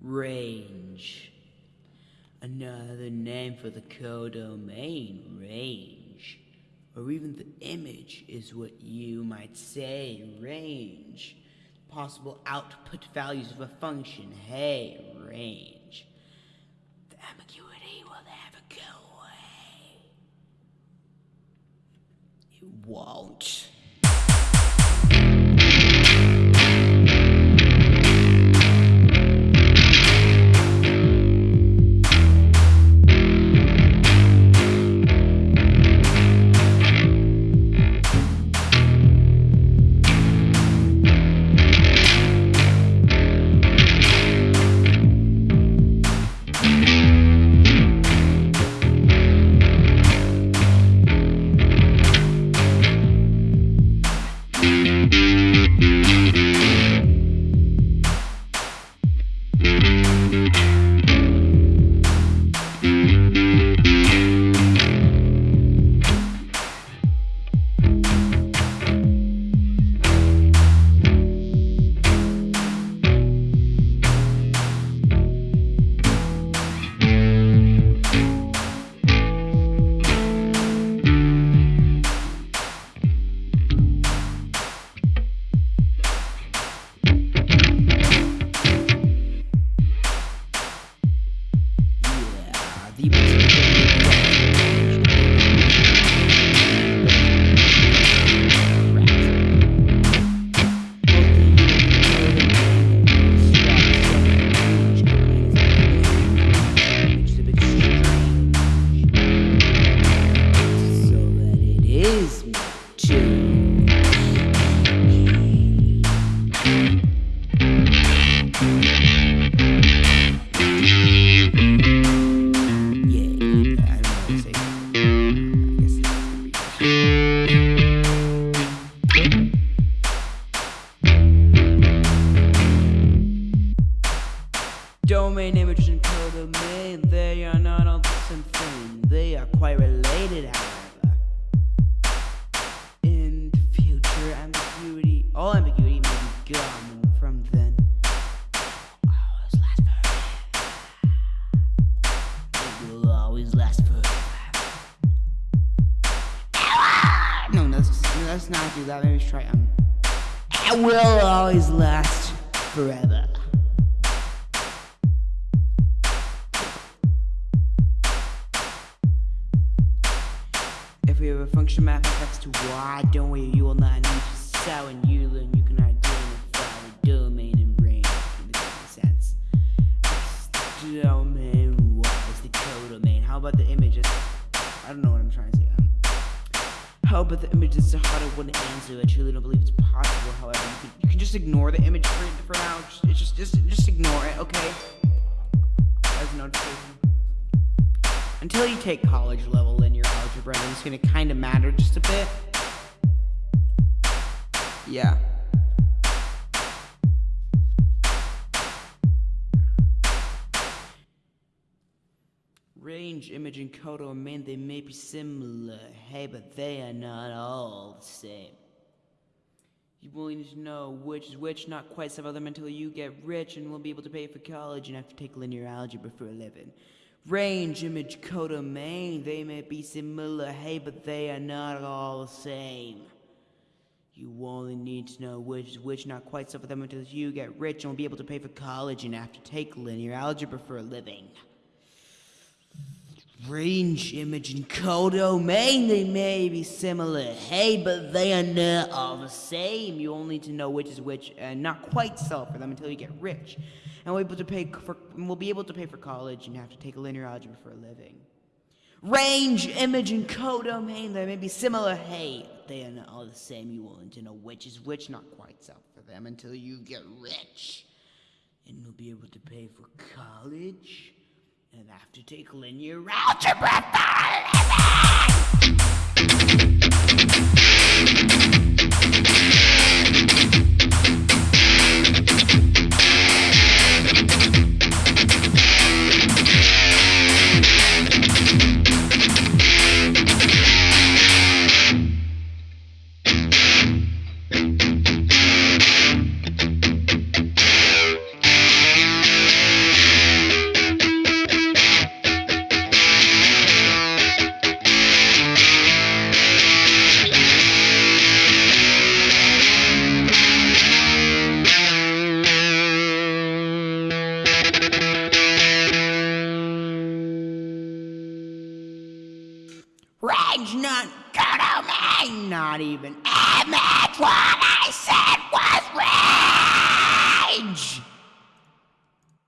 Range. Another name for the codomain range. Or even the image is what you might say range. Possible output values of a function. Hey, range. The ambiguity will never go away. It won't. The Domain images and codomain, they are not all the same thing. They are quite related, however. In the future, ambiguity, all ambiguity may be gone from then. Always last forever. It will always last forever. No, no, let's not do that. We try um. It will always last forever. Have a function map of x to y, don't worry, you will not need to sow and you learn you can identify the domain and range in the common sense. X domain, is the codomain. How about the images? I don't know what I'm trying to say. Um, how about the image is a harder one to answer? I truly don't believe it's possible. However, you can, you can just ignore the image for, for now. Just, just, just, just ignore it, okay? As a notification. Until you take college level it's gonna kind of matter just a bit. Yeah. Range, image, and codomain, oh they may be similar, hey, but they are not all the same. You will need to know which is which, not quite some of them until you get rich and will be able to pay for college and have to take linear algebra for a living. Range, image, code, codomain, they may be similar, hey, but they are not all the same. You only need to know which is which, not quite some of them until you get rich and will be able to pay for college and have to take linear algebra for a living. Range, image, and codomain, they may be similar, hey, but they are not all the same. You only need to know which is which and not quite sell for them until you get rich. And we'll be able to pay for will be able to pay for college and have to take a linear algebra for a living. Range, image, and codomain, they may be similar, hey, they are not all the same. You will need to know which is which, not quite sell for them until you get rich. And will be able to pay for college and have to take linear algebra for a living. Range, not codomain, not even image. What I said was range!